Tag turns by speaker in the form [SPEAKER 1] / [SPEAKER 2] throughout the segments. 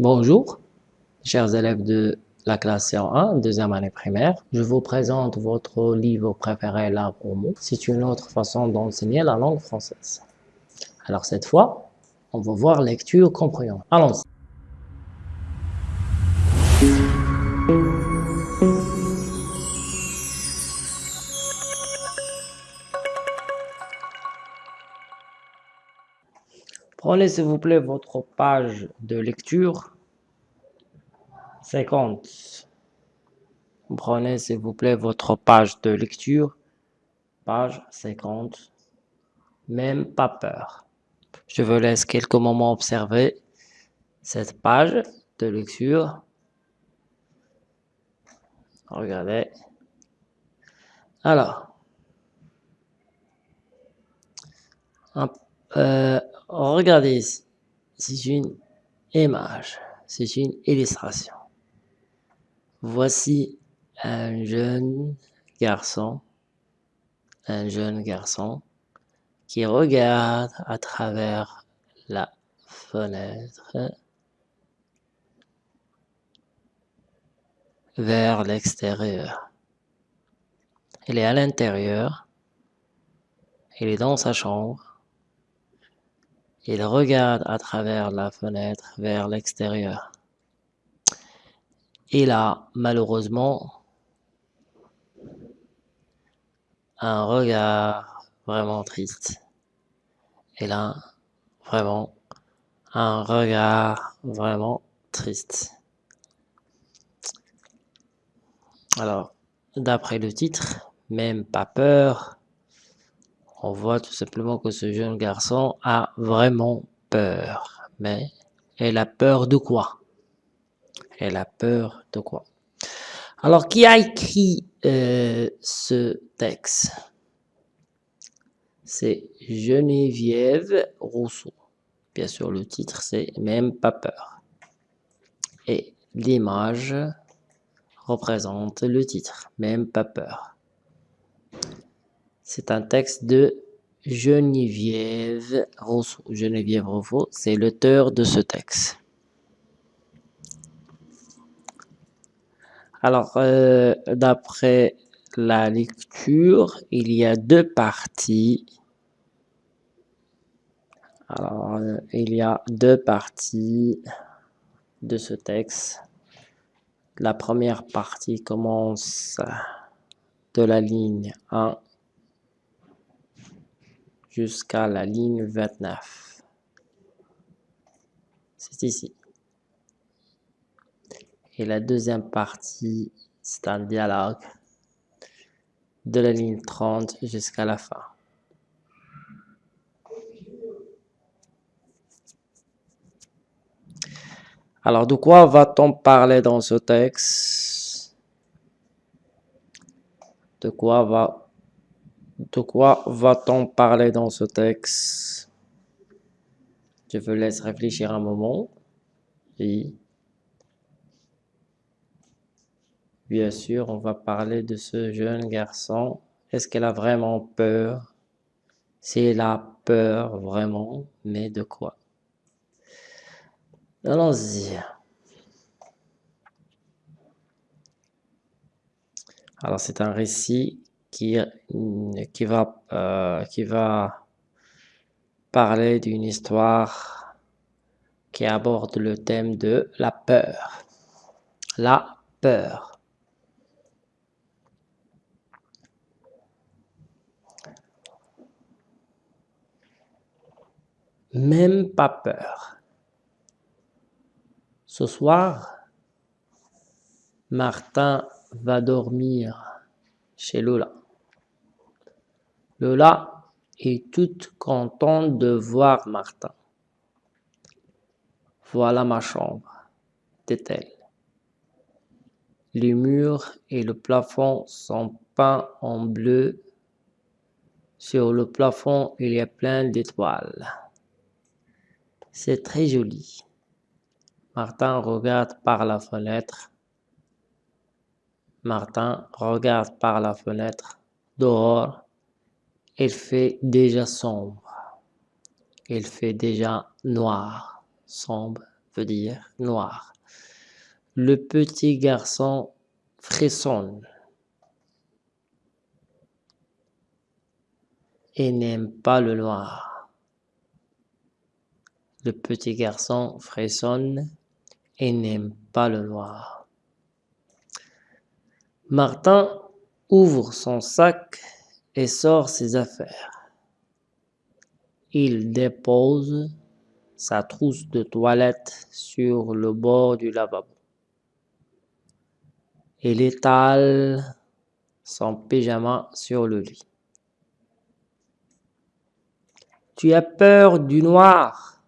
[SPEAKER 1] Bonjour, chers élèves de la classe C1, deuxième année primaire. Je vous présente votre livre préféré, L'arbre au mot. C'est une autre façon d'enseigner la langue française. Alors cette fois, on va voir lecture compréhension. Allons-y. Prenez s'il vous plaît votre page de lecture 50. Prenez s'il vous plaît votre page de lecture, page 50. Même pas peur. Je vous laisse quelques moments observer cette page de lecture. Regardez. Alors, euh, regardez. C'est une image, c'est une illustration. Voici un jeune garçon, un jeune garçon qui regarde à travers la fenêtre vers l'extérieur. Il est à l'intérieur, il est dans sa chambre, il regarde à travers la fenêtre vers l'extérieur. Il a malheureusement un regard vraiment triste. Il a vraiment un regard vraiment triste. Alors, d'après le titre, même pas peur, on voit tout simplement que ce jeune garçon a vraiment peur. Mais elle a peur de quoi? Elle a peur de quoi? Alors, qui a écrit euh, ce texte? C'est Geneviève Rousseau. Bien sûr, le titre, c'est Même pas peur. Et l'image représente le titre, Même pas peur. C'est un texte de Geneviève Rousseau. Geneviève Rousseau, c'est l'auteur de ce texte. Alors, euh, d'après la lecture, il y a deux parties. Alors, euh, il y a deux parties de ce texte. La première partie commence de la ligne 1 jusqu'à la ligne 29. C'est ici. Et la deuxième partie, c'est un dialogue de la ligne 30 jusqu'à la fin. Alors, de quoi va-t-on parler dans ce texte? De quoi va de quoi va-t-on parler dans ce texte? Je vous laisse réfléchir un moment. Oui. Bien sûr, on va parler de ce jeune garçon. Est-ce qu'elle a vraiment peur? Si elle a peur vraiment, mais de quoi? Allons-y. Alors, c'est un récit qui, qui, va, euh, qui va parler d'une histoire qui aborde le thème de la peur. La peur. Même pas peur. Ce soir, Martin va dormir chez Lola. Lola est toute contente de voir Martin. Voilà ma chambre, dit-elle. Les murs et le plafond sont peints en bleu. Sur le plafond, il y a plein d'étoiles. C'est très joli. Martin regarde par la fenêtre. Martin regarde par la fenêtre. Dehors, il fait déjà sombre. Il fait déjà noir, sombre, veut dire noir. Le petit garçon frissonne et n'aime pas le noir. Le petit garçon frissonne et n'aime pas le noir. Martin ouvre son sac et sort ses affaires. Il dépose sa trousse de toilette sur le bord du lavabo. Il étale son pyjama sur le lit. Tu as peur du noir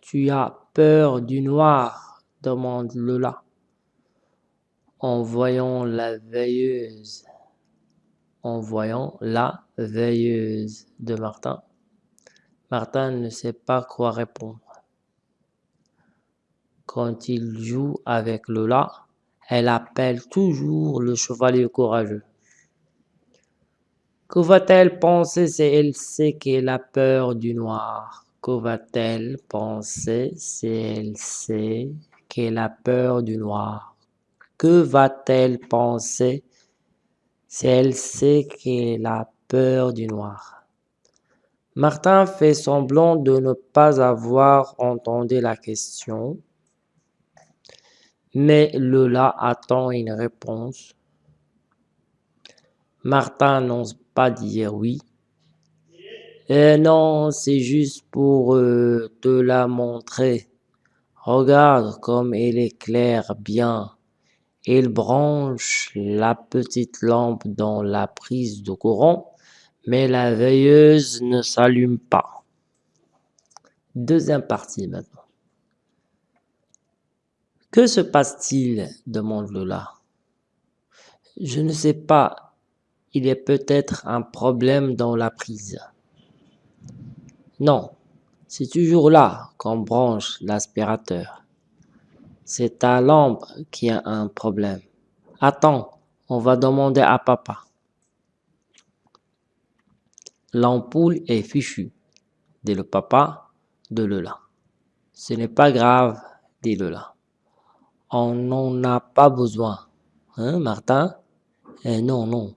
[SPEAKER 1] Tu as peur du noir demande Lola en voyant la veilleuse. En voyant la veilleuse de Martin. Martin ne sait pas quoi répondre. Quand il joue avec Lola, elle appelle toujours le chevalier courageux. Que va-t-elle penser si elle sait qu'elle a peur du noir? Que va-t-elle penser si elle sait qu'elle a peur du noir? Que va-t-elle penser si elle sait qu'elle a peur du noir Martin fait semblant de ne pas avoir entendu la question, mais Lola attend une réponse. Martin n'ose pas dire oui. Eh non, c'est juste pour euh, te la montrer. Regarde comme elle éclaire bien. Il branche la petite lampe dans la prise de courant, mais la veilleuse ne s'allume pas. Deuxième partie maintenant. Que se passe-t-il? demande Lola. Je ne sais pas. Il y a peut-être un problème dans la prise. Non, c'est toujours là qu'on branche l'aspirateur. C'est ta lampe qui a un problème. Attends, on va demander à papa. L'ampoule est fichue, dit le papa de Lola. Ce n'est pas grave, dit Lola. On n'en a pas besoin. Hein, Martin? Eh Non, non.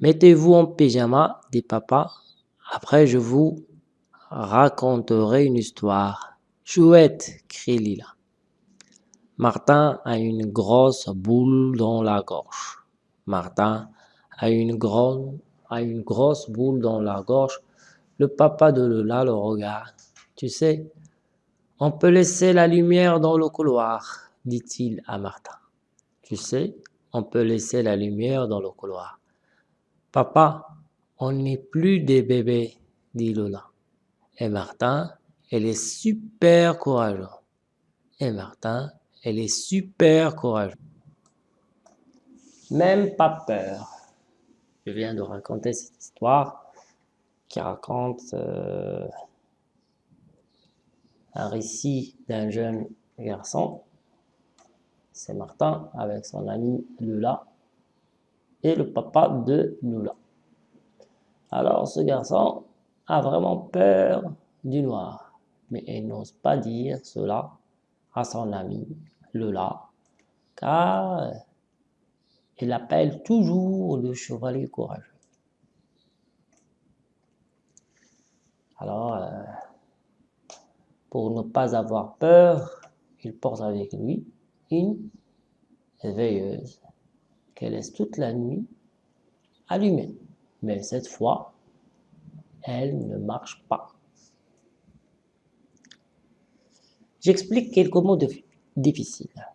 [SPEAKER 1] Mettez-vous en pyjama, dit papa. Après, je vous raconterai une histoire. Chouette, crie Lila. Martin a une grosse boule dans la gorge. Martin a une, grosse boule dans la gorge. Le papa de Lola le regarde. Tu sais, on peut laisser la lumière dans le couloir, dit-il à Martin. Tu sais, on peut laisser la lumière dans le couloir. Papa, on n'est plus des bébés, dit Lola. Et Martin, elle est super courageuse. Et Martin, elle est super courageuse. Même pas peur. Je viens de raconter cette histoire qui raconte euh, un récit d'un jeune garçon. C'est Martin avec son ami Lula et le papa de Lula. Alors ce garçon a vraiment peur du noir, mais il n'ose pas dire cela à son ami Lula, car il appelle toujours le chevalier courageux. Alors, euh, pour ne pas avoir peur, il porte avec lui une veilleuse qu'elle laisse toute la nuit allumée. Mais cette fois, elle ne marche pas. J'explique quelques mots difficiles.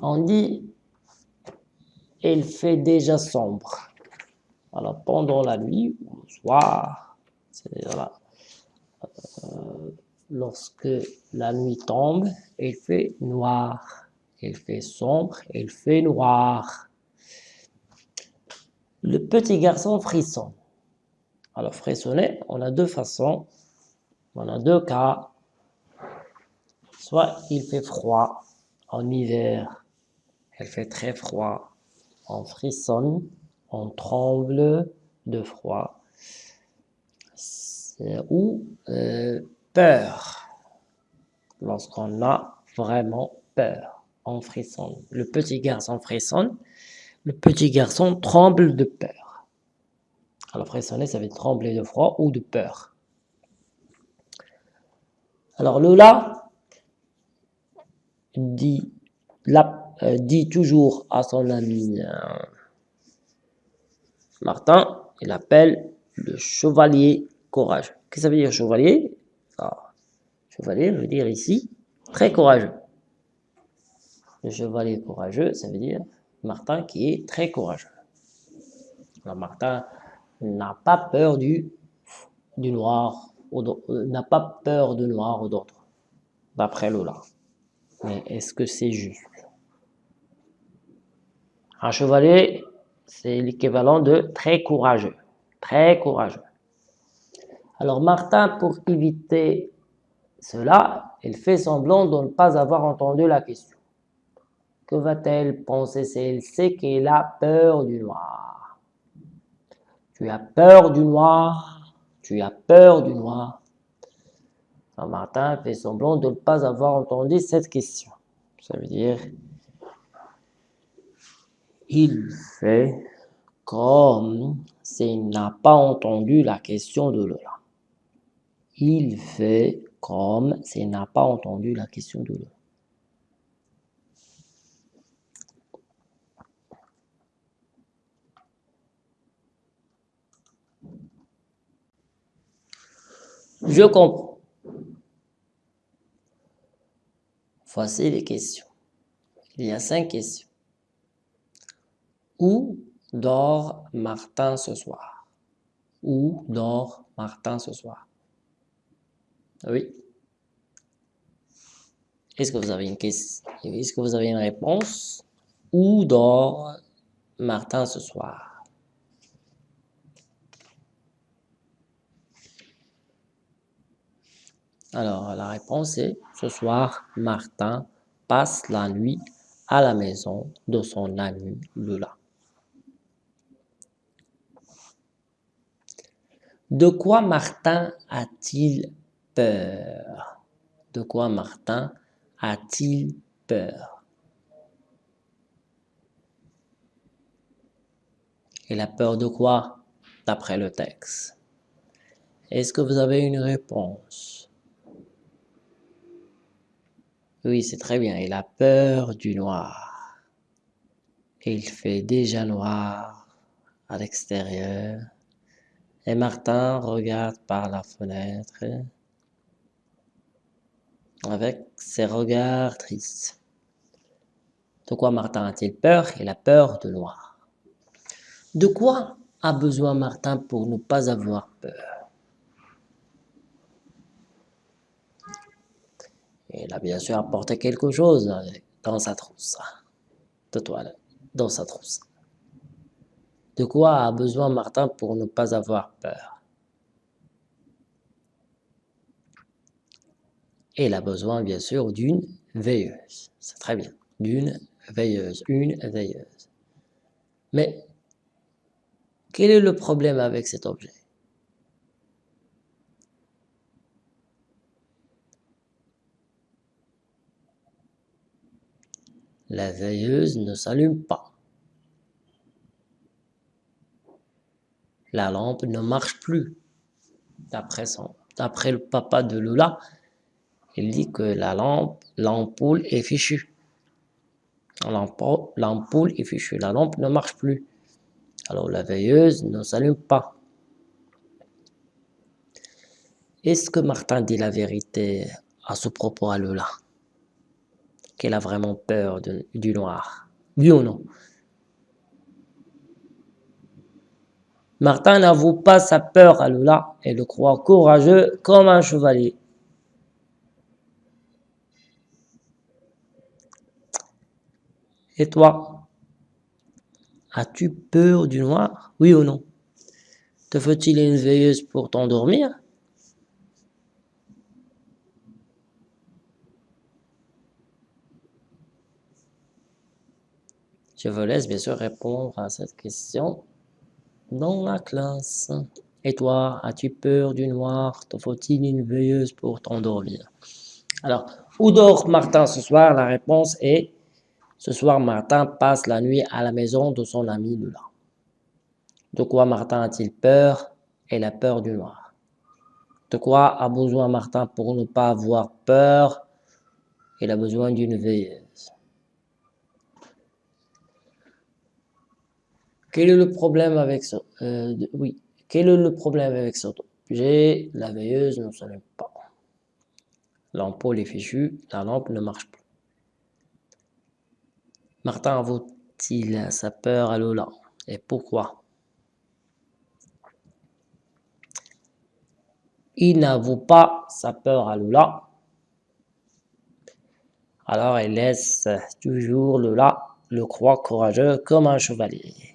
[SPEAKER 1] On dit il fait déjà sombre. Alors pendant la nuit ou le soir, euh, lorsque la nuit tombe, il fait noir. Il fait sombre, il fait noir. Le petit garçon frissonne. Alors frissonner, on a deux façons, on a deux cas. Soit il fait froid en hiver, il fait très froid, on frissonne, on tremble de froid ou euh, peur. lorsqu'on a vraiment peur. On frissonne. Le petit garçon frissonne. Le petit garçon tremble de peur. Alors frissonner, ça veut trembler de froid ou de peur. Alors Lola dit, euh, dit toujours à son ami euh, Martin, il appelle le chevalier courageux. Que ça veut dire chevalier? Ah, Chevalier veut dire ici très courageux. Le chevalier courageux, ça veut dire Martin qui est très courageux. Martin n'a pas peur du, noir, euh, n'a pas peur noir ou d'autres, d'après Lola. Mais est-ce que c'est juste? Un chevalier, c'est l'équivalent de très courageux. Très courageux. Alors Martin, pour éviter cela, il fait semblant de ne pas avoir entendu la question. Que va-t-elle penser si elle sait qu'elle a peur du noir? Tu as peur du noir? Tu as peur du noir? Alors Martin fait semblant de ne pas avoir entendu cette question. Ça veut dire, il fait comme s'il n'a pas entendu la question de Lola. Il fait comme s'il n'a pas entendu la question de Lola. Je comprends. Voici les questions. Il y a cinq questions. Où dort Martin ce soir? Où dort Martin ce soir? Oui. Est-ce que vous avez une question Est-ce que vous avez une réponse? Où dort Martin ce soir? Alors, la réponse est ce soir, Martin passe la nuit à la maison de son ami Lula. De quoi Martin a-t-il peur? De quoi Martin a-t-il peur? Il a peur de quoi D'après le texte? Est-ce que vous avez une réponse? Oui, c'est très bien. Il a peur du noir. Il fait déjà noir à l'extérieur. Et Martin regarde par la fenêtre avec ses regards tristes. De quoi Martin a-t-il peur? Il a peur de noir. De quoi a besoin Martin pour ne pas avoir peur? Il a bien sûr apporté quelque chose dans sa trousse de toile, dans sa trousse. De quoi a besoin Martin pour ne pas avoir peur? Il a besoin bien sûr d'une veilleuse. C'est très bien. D'une veilleuse. Une veilleuse. Mais quel est le problème avec cet objet? La veilleuse ne s'allume pas. La lampe ne marche plus. D'après le papa de Lola, il dit que la lampe, l'ampoule est fichue. L'ampoule est fichue, la lampe ne marche plus. Alors la veilleuse ne s'allume pas. Est-ce que Martin dit la vérité à ce propos à Lola? Qu'elle a vraiment peur du noir. Oui ou non? Martin n'avoue pas sa peur à Lola et le croit courageux comme un chevalier. Et toi? As-tu peur du noir? Oui ou non? Te faut-il une veilleuse pour t'endormir? Je vous laisse bien sûr répondre à cette question dans la classe. Et toi, as-tu peur du noir? Te faut-il une veilleuse pour t'endormir? Alors, Où dort Martin ce soir? La réponse est ce soir, Martin passe la nuit à la maison de son ami Lula. De quoi Martin a-t-il peur? Il a peur du noir. De quoi a besoin Martin pour ne pas avoir peur? Il a besoin d'une veilleuse. Quel est le problème avec ça? Euh, Oui. Quel est le problème avec ça? J'ai la veilleuse ne s'allume pas. L'ampoule est fichue, la lampe ne marche plus. Martin avoue-t-il sa peur à Lola Et pourquoi? Il n'avoue pas sa peur à Lola. Alors il laisse toujours Lola le croit courageux comme un chevalier.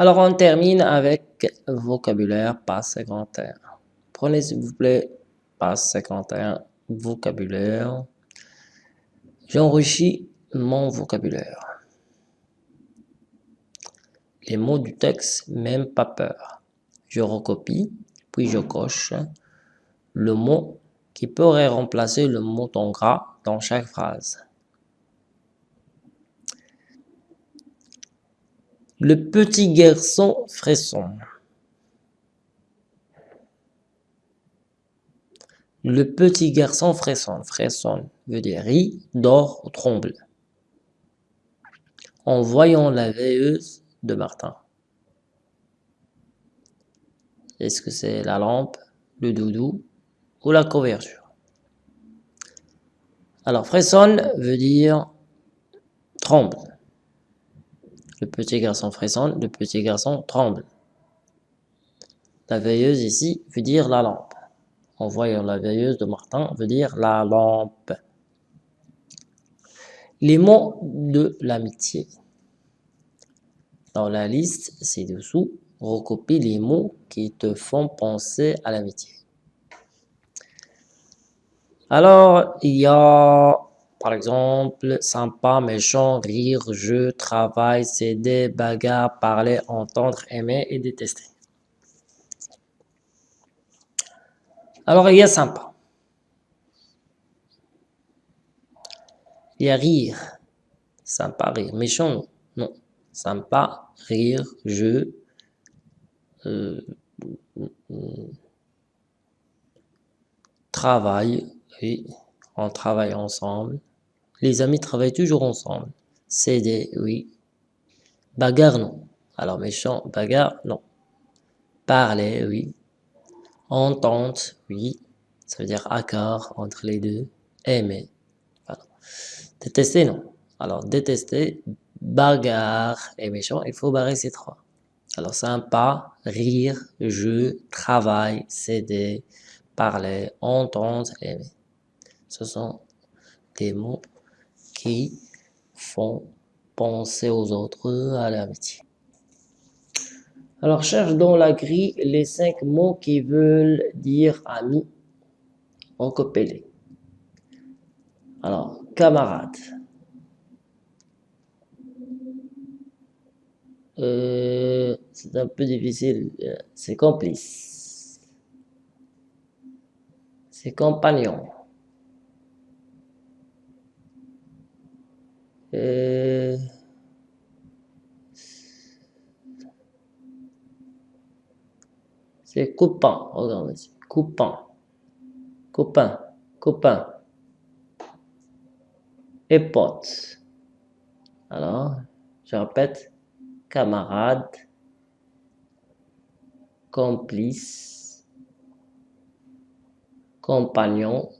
[SPEAKER 1] Alors on termine avec vocabulaire pas 51. Prenez s'il vous plaît page 51, vocabulaire. J'enrichis mon vocabulaire. Les mots du texte, même pas peur. Je recopie, puis je coche le mot qui pourrait remplacer le mot en gras dans chaque phrase. Le petit garçon frisson. Le petit garçon frissonne. Frissonne veut dire rit, dort ou tremble. En voyant la veilleuse de Martin. Est-ce que c'est la lampe, le doudou ou la couverture? Alors, frissonne veut dire tremble. Le petit garçon frissonne, le petit garçon tremble. La veilleuse ici veut dire la lampe en voyant la veilleuse de Martin veut dire la lampe. Les mots de l'amitié. Dans la liste ci-dessous, recopie les mots qui te font penser à l'amitié. Alors, il y a, par exemple, sympa, méchant, rire, jeu, travail, céder, bagarre, parler, entendre, aimer et détester. Alors, il y a sympa. Il y a rire. Sympa, rire. Méchant, non. Sympa, rire, jeu. Euh, travail, oui. On travaille ensemble. Les amis travaillent toujours ensemble. Céder, oui. Bagarre, non. Alors, méchant, bagarre, non. Parler, oui. Entente, oui. Ça veut dire accord entre les deux. Aimer. Détester, non. Alors, détester, bagarre et méchant, il faut barrer ces trois. Alors, sympa, rire, jeu, travail, céder, parler, entendre, aimer. Ce sont des mots qui font penser aux autres à l'amitié. Alors, cherche dans la grille les cinq mots qui veulent dire ami en copélé. Alors, camarade. Euh, c'est un peu difficile. C'est complice. C'est compagnon. Euh, C'est copain. Regarde ici. Copain. Copain. Copain. Et pote. Alors, je répète. Camarade. Complice. Compagnon.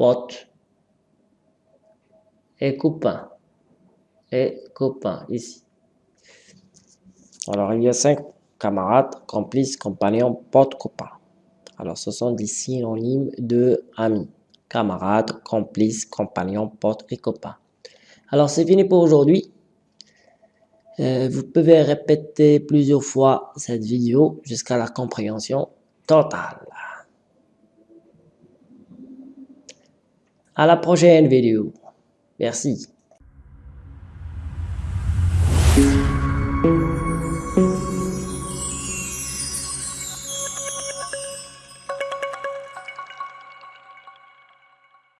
[SPEAKER 1] Pote. Et copain. Et copain, ici. Alors, il y a cinq camarades, complices, compagnons, potes, copains. Alors, ce sont des synonymes de amis. Camarades, complices, compagnons, potes et copains. Alors, c'est fini pour aujourd'hui. Euh, vous pouvez répéter plusieurs fois cette vidéo jusqu'à la compréhension totale. À la prochaine vidéo. Merci.